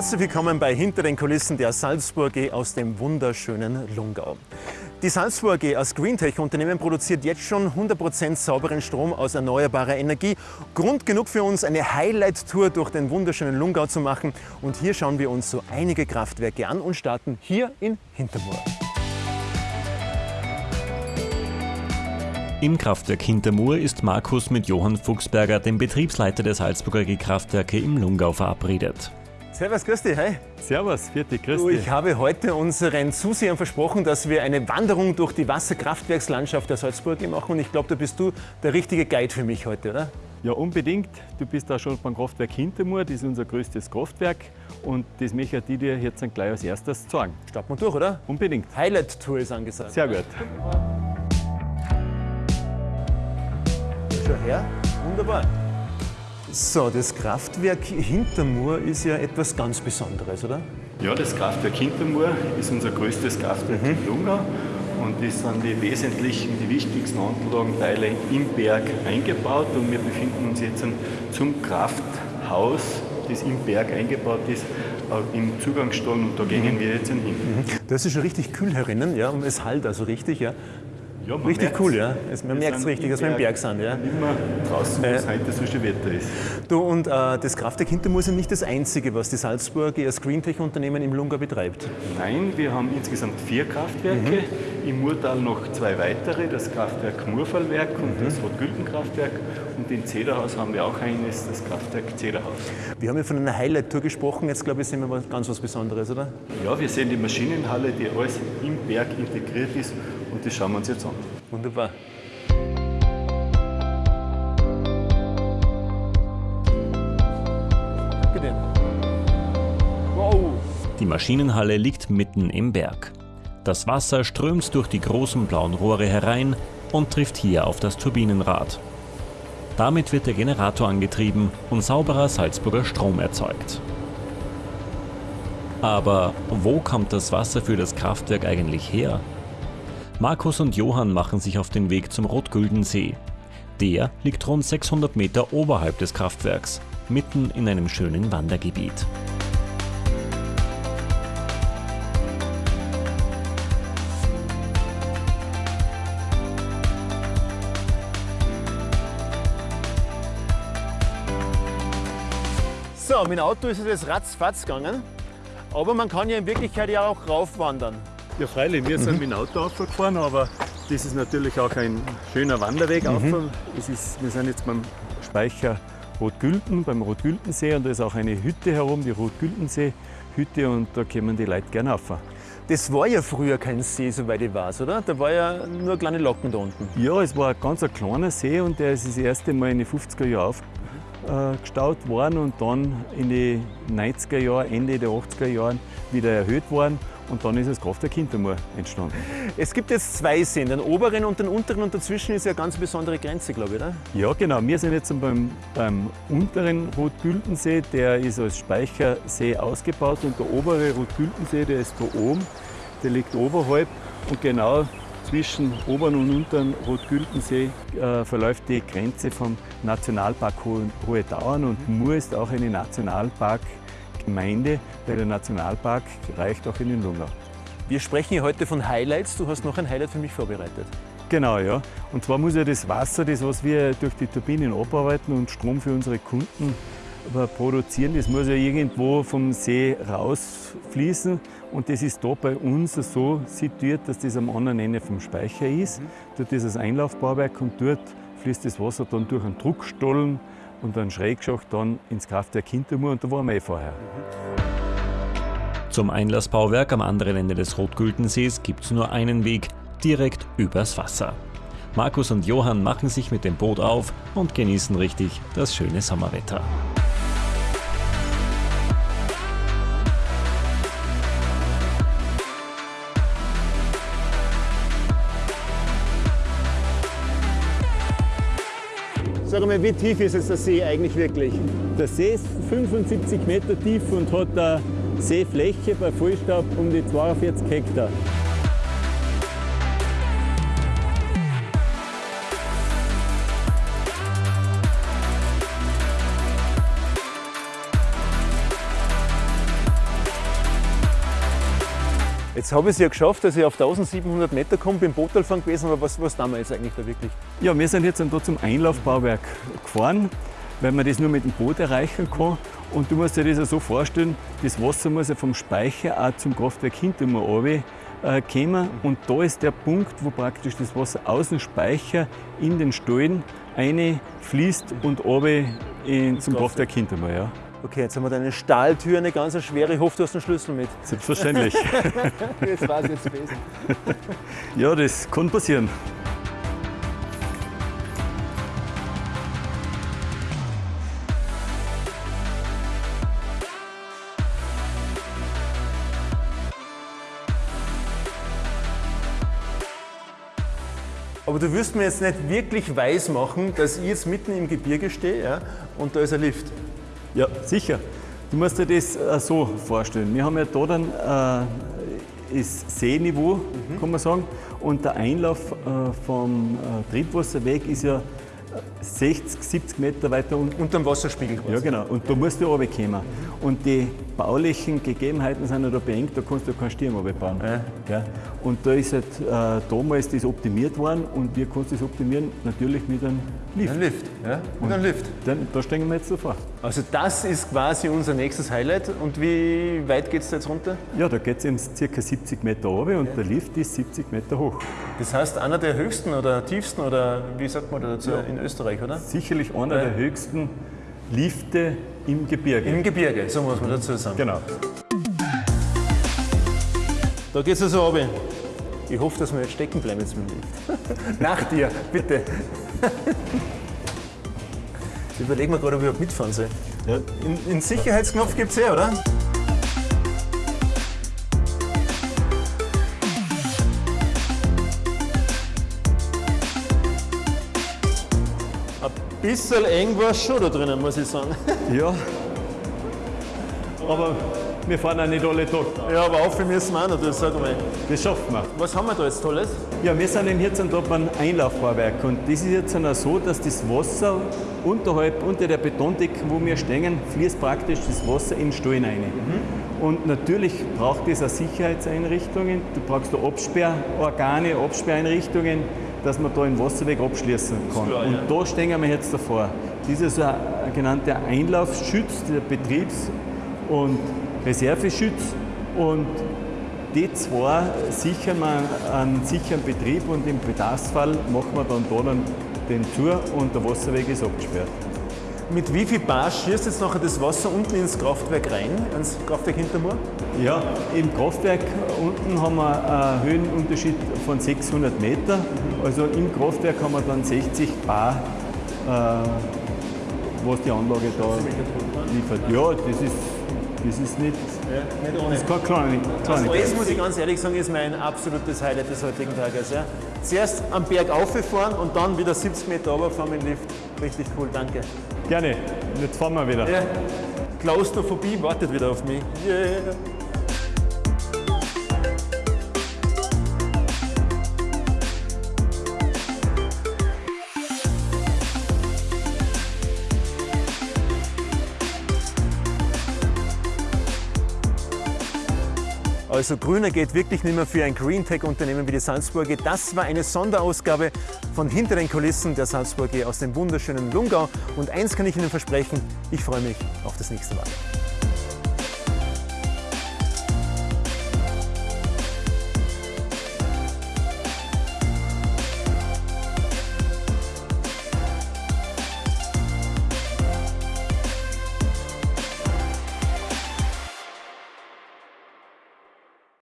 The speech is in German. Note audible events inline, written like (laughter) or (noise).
Herzlich willkommen bei Hinter den Kulissen der Salzburg AG aus dem wunderschönen Lungau. Die Salzburg AG als Greentech-Unternehmen produziert jetzt schon 100% sauberen Strom aus erneuerbarer Energie. Grund genug für uns, eine Highlight-Tour durch den wunderschönen Lungau zu machen. Und hier schauen wir uns so einige Kraftwerke an und starten hier in Hintermoor. Im Kraftwerk Hintermoor ist Markus mit Johann Fuchsberger, dem Betriebsleiter der Salzburger AG Kraftwerke im Lungau, verabredet. Servus, grüß dich, hi. Servus, vierte, grüß Du, dich. ich habe heute unseren Zusehern versprochen, dass wir eine Wanderung durch die Wasserkraftwerkslandschaft der Salzburg machen. Und ich glaube, da bist du der richtige Guide für mich heute, oder? Ja, unbedingt. Du bist da schon beim Kraftwerk Hintermoor, das ist unser größtes Kraftwerk. Und das möchte ich dir jetzt gleich als erstes zeigen. Starten wir durch, oder? Unbedingt. Highlight-Tour ist angesagt. Sehr gut. Schau her, wunderbar. So, das Kraftwerk Hintermoor ist ja etwas ganz Besonderes, oder? Ja, das Kraftwerk Hintermoor ist unser größtes Kraftwerk in Lungau. Und das sind die wesentlichen, die wichtigsten Anlagenteile im Berg eingebaut. Und wir befinden uns jetzt zum Krafthaus, das im Berg eingebaut ist, äh, im Zugangsstall. Und da gehen wir jetzt hin. Das ist schon richtig kühl herinnen, ja, und es halt also richtig, ja. Ja, Richtig merkt's. cool, ja. Es- man merkt es richtig, dass wir im Berg sind, ja. Mehr draußen, wo Äh. es heute so schön Wetter ist. Du, und äh, das Kraftwerk Hintermoor ist ja nicht das einzige, was die Salzburg als Greentech-Unternehmen im Lungau betreibt. Nein, wir haben insgesamt vier Kraftwerke. Im Murtal noch zwei weitere, das Kraftwerk Murfallwerk und das Rotgüldenkraftwerk. Und in Zederhaus haben wir auch eines, das Kraftwerk Zederhaus. Wir haben ja von einer Highlight-Tour gesprochen, jetzt glaube ich, sehen wir ganz was Besonderes, oder? Ja, wir sehen die Maschinenhalle, die alles im Berg integriert ist und das schauen wir uns jetzt an. Wunderbar. Danke dir. Wow. Die Maschinenhalle liegt mitten im Berg. Das Wasser strömt durch die großen blauen Rohre herein und trifft hier auf das Turbinenrad. Damit wird der Generator angetrieben und sauberer Salzburger Strom erzeugt. Aber wo kommt das Wasser für das Kraftwerk eigentlich her? Markus und Johann machen sich auf den Weg zum Rotgüldensee. Der liegt rund 600 Meter oberhalb des Kraftwerks, mitten in einem schönen Wandergebiet. So, mit dem Auto ist es jetzt ratzfatz gegangen. Aber man kann ja in Wirklichkeit ja auch raufwandern. Ja, freilich, wir sind mit dem Auto aufgefahren, aber das ist natürlich auch ein schöner Wanderweg. auf. Es ist, wir sind jetzt beim Speicher Rotgülden, beim Rotgüldensee und da ist auch eine Hütte herum, die Rotgüldensee-Hütte und da kommen die Leute gerne rauf. Das war ja früher kein See, soweit ich weiß, oder? Da war ja nur kleine Locken da unten. Ja, es war ein ganz ein kleiner See und der ist das erste Mal in den 50er Jahren aufgestaut worden und dann in den 90er Jahren, Ende der 80er Jahren wieder erhöht worden und dann ist das Kraftwerk Hintermoor entstanden. Es gibt jetzt zwei Seen, den oberen und den unteren und dazwischen ist ja eine ganz besondere Grenze, glaube ich, oder? Ja, genau. Wir sind jetzt beim, beim unteren Rotgüldensee. Der ist als Speichersee ausgebaut und der obere Rotgüldensee, der ist da oben. Der liegt oberhalb und genau zwischen oberen und unteren Rotgüldensee äh, verläuft die Grenze vom Nationalpark Hohe, Tauern und Mur ist auch eine Nationalparkgemeinde, weil der Nationalpark reicht auch in den Lungau. Wir sprechen hier heute von Highlights. Du hast noch ein Highlight für mich vorbereitet. Genau, ja. Und zwar muss ja das Wasser, das was wir durch die Turbinen abarbeiten und Strom für unsere Kunden äh, produzieren, das muss ja irgendwo vom See rausfließen. Und das ist da bei uns so situiert, dass das am anderen Ende vom Speicher ist. Dort ist das Einlaufbauwerk und dort fließt das Wasser dann durch einen Druckstollen und einen Schrägschacht dann ins Kraftwerk Hintermoor und da waren wir eh vorher. Zum Einlassbauwerk am anderen Ende des Rotgüldensees gibt es nur einen Weg, direkt übers Wasser. Markus und Johann machen sich mit dem Boot auf und genießen richtig das schöne Sommerwetter. Sag mal, wie tief ist jetzt der See eigentlich wirklich? Der See ist 75 Meter tief und hat eine Seefläche bei Vollstaub um die 42 Hektar. Jetzt habe ich es ja geschafft, dass ich auf 1700 Meter komme, bin Bootfahren gewesen, aber was, was tun wir jetzt eigentlich da wirklich? Ja, wir sind jetzt da zum Einlaufbauwerk gefahren, weil man das nur mit dem Boot erreichen kann. Und du musst dir das ja so vorstellen, das Wasser muss ja vom Speicher auch zum Kraftwerk hinter mir runter äh, kommen. Und da ist der Punkt, wo praktisch das Wasser aus dem Speicher in den Stollen fließt und runter in, zum Kraftwerk hinter mir. Ja. Okay, jetzt haben wir deine Stahltür, eine ganz schwere. Ich hoffe, du hast einen Schlüssel mit. Selbstverständlich. (laughs) das war es jetzt gewesen. Ja, das kann passieren. Aber du wirst mir jetzt nicht wirklich weiß machen, dass ich jetzt mitten im Gebirge stehe ja, und da ist ein Lift. Ja, sicher. Du musst dir das äh, so vorstellen. Wir haben ja da dann äh, das Seeniveau, mhm. kann man sagen, und der Einlauf äh, vom Triebwasserweg ist ja 60, 70 Meter weiter unten. Unter dem Wasserspiegel quasi. Ja, genau. Und da musst du runterkommen. Mhm. Und die baulichen Gegebenheiten sind ja da beengt, da kannst du keinen Stirn runterbauen. Ja. Ja. Und da ist halt äh, damals das optimiert worden und wir kannst das optimieren natürlich mit einem Lift. Ein Lift, ja. Mit einem Lift. Dann, da steigen wir jetzt so vor. Also das ist quasi unser nächstes Highlight. Und wie weit geht es da jetzt runter? Ja, da geht es ca. 70 Meter runter und ja. der Lift ist 70 Meter hoch. Das heißt, einer der höchsten oder tiefsten oder wie sagt man dazu ja. in Österreich, oder? Sicherlich einer der höchsten Lifte im Gebirge. Im Gebirge, so muss man dazu sagen. Genau. Da geht es also runter. Ich hoffe, dass wir jetzt stecken bleiben jetzt mit dem Lift. (laughs) Nach dir, bitte. (laughs) Ich überlege mir gerade, ob ich überhaupt mitfahren soll. Ja. In, in Sicherheitsknopf gibt es eh, oder? Ein bisschen eng war es schon da drinnen, muss ich sagen. Ja. Aber wir fahren auch nicht alle Tag. Ja, aber auf müssen wir auch noch, sag mal. Das schaffen wir. Was haben wir da jetzt Tolles? Ja, wir sind jetzt da beim Einlaufbauwerk und das ist jetzt so, dass das Wasser unterhalb, unter der Betondecke, wo wir stehen, fließt praktisch das Wasser in den Stollen rein. Mhm. Und natürlich braucht es auch Sicherheitseinrichtungen, du brauchst da Absperrorgane, Absperreinrichtungen, dass man da den Wasserweg abschließen kann. Klar, und ja. da stehen wir jetzt davor. Das ist ein genannter Einlaufschutz, der Betriebs- und Reserveschütz und die zwei sichern wir einen sicheren Betrieb und im Bedarfsfall machen wir dann da dann den zu und der Wasserweg ist abgesperrt. Mit wie viel Bar schießt jetzt nachher das Wasser unten ins Kraftwerk rein, ins Kraftwerk Hintermoor? Ja, im Kraftwerk unten haben wir einen Höhenunterschied von 600 Meter. Also im Kraftwerk haben wir dann 60 Bar, äh, was die Anlage da liefert. Ja, das ist das ist nicht, ja, nicht ohne. Das ist keine kleine, kleine Das muss ich ganz ehrlich sagen, ist mein absolutes Highlight des heutigen Tages. Ja. Zuerst am Berg auffahren und dann wieder 70 Meter runterfahren mit dem Lift. Richtig cool, danke. Gerne, jetzt fahren wir wieder. Ja. Klaustrophobie wartet wieder auf mich. Yeah. Also grüner geht wirklich nicht mehr für ein Greentech-Unternehmen wie die Salzburger. Das war eine Sonderausgabe von Hinter den Kulissen der Salzburger aus dem wunderschönen Lungau. Und eins kann ich Ihnen versprechen, ich freue mich auf das nächste Mal.